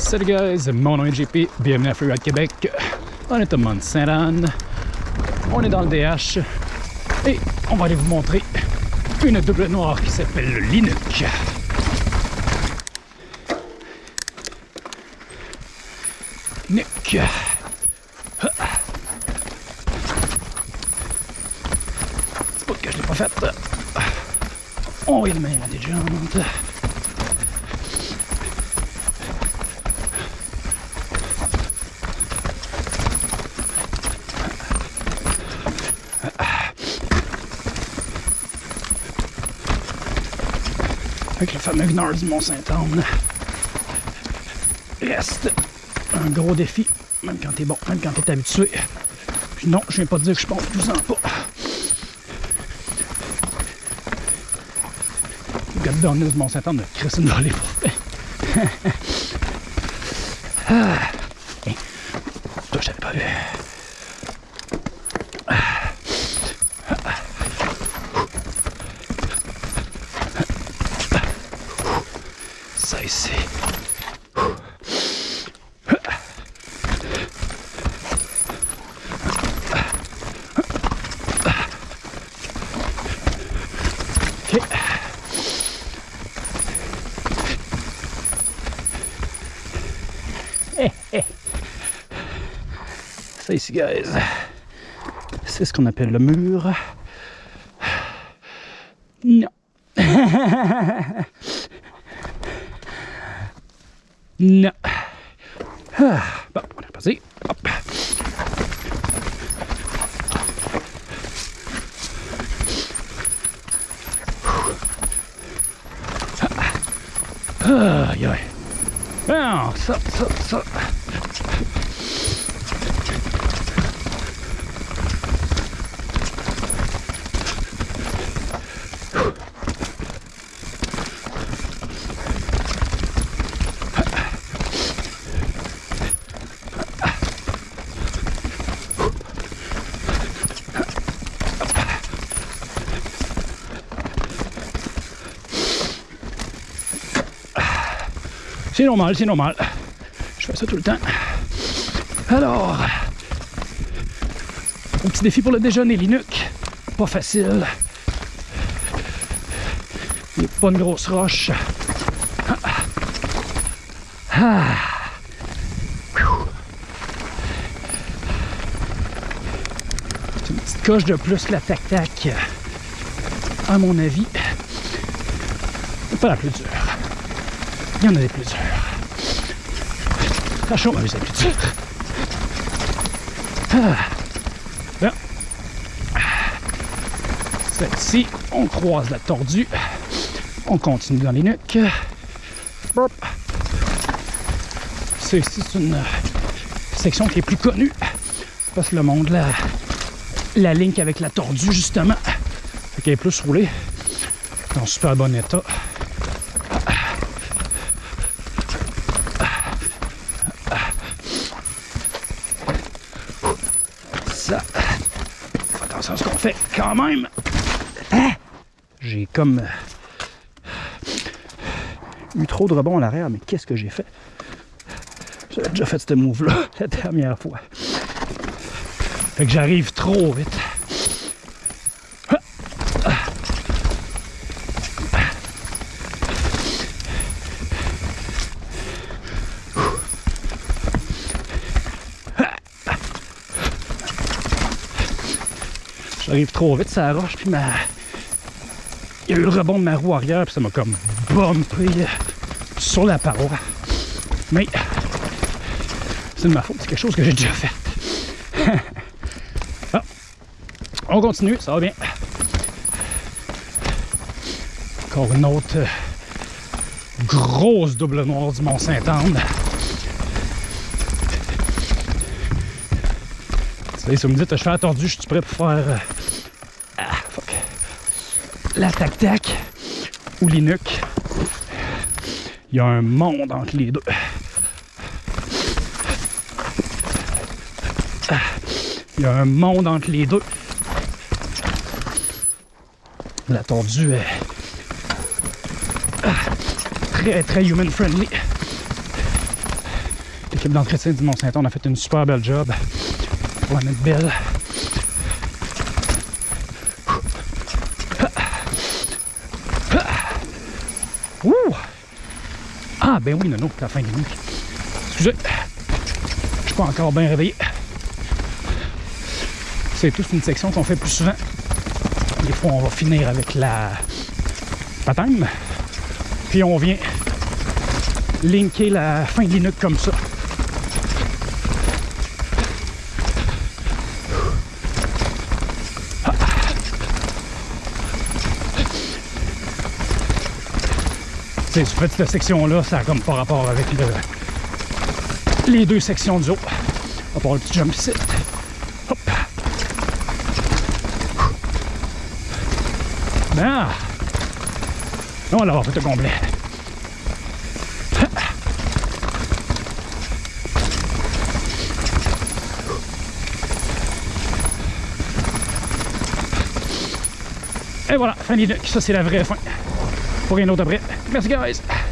Salut guys, mon nom est JP, bienvenue à Freeride Québec. On est au Mont Saint-Anne, on est dans le DH et on va aller vous montrer une double noire qui s'appelle le Linux. C'est pas que je l'ai pas faite. On est le meilleur des. Avec le fameux Gnard du Mont-Saint-Anne. Reste un gros défi, même quand t'es bon, même quand t'es habitué. Puis non, je viens pas de dire que je pense tout ça pas. Le gars de du Mont-Saint-Anne de Chris une volée pour ah. Hey. Toi, j'avais pas vu. Ça ici. Ok. Ça ici, guys, c'est ce qu'on appelle le mur. Non. Non. Ah, bon, on est reparti. Hop. Ah, aïe, aïe. Bon, ça, ça, C'est normal, c'est normal. Je fais ça tout le temps. Alors, un petit défi pour le déjeuner, Linux. Pas facile. Il n'y a pas une grosse roche. Ah. C'est une petite coche de plus que la tac-tac. À mon avis, pas la plus dure. Il y en a des plus durs. La chambre c'est plus. Bien. Celle-ci, on croise la tordue. On continue dans les nuques. C'est une section qui est plus connue. Parce que le monde la, la link avec la tordue, justement. Fait qu'elle est plus roulée. En super bon état. Attention à ce qu'on fait quand même. Hein? J'ai comme eu trop de rebond à l'arrière, mais qu'est-ce que j'ai fait? J'avais déjà fait ce move-là la dernière fois. Fait que j'arrive trop vite. J'arrive trop vite, ça roche, puis ma... il y a eu le rebond de ma roue arrière, puis ça m'a comme bumpé sur la paroi. Mais c'est de ma faute, c'est quelque chose que j'ai déjà fait. ah. On continue, ça va bien. Encore une autre euh, grosse double noire du Mont-Saint-Anne. Si vous me dites, je fais attendu, je suis prêt pour faire euh, ah, fuck. la tac-tac ou l'inuc. Il y a un monde entre les deux. Ah, il y a un monde entre les deux. La tordue est ah, très très human friendly. L'équipe d'entretien du Mont-Saint-Anne a fait une super belle job pour la mettre belle. Ouh! Ah, ben oui, Nono, c'est la fin de nuit. Excusez, je suis pas encore bien réveillé. C'est toute une section qu'on fait plus souvent. Des fois, on va finir avec la patame. Puis on vient linker la fin de l'inuque comme ça. Sais, cette petite section-là, ça a comme pas rapport avec le, les deux sections du haut. À part le petit jump ici. Hop. Ben, on va l'avoir fait au complet. Et voilà, fin d'idée. Ça, c'est la vraie fin. Pour rien d'autre après. Merci, guys.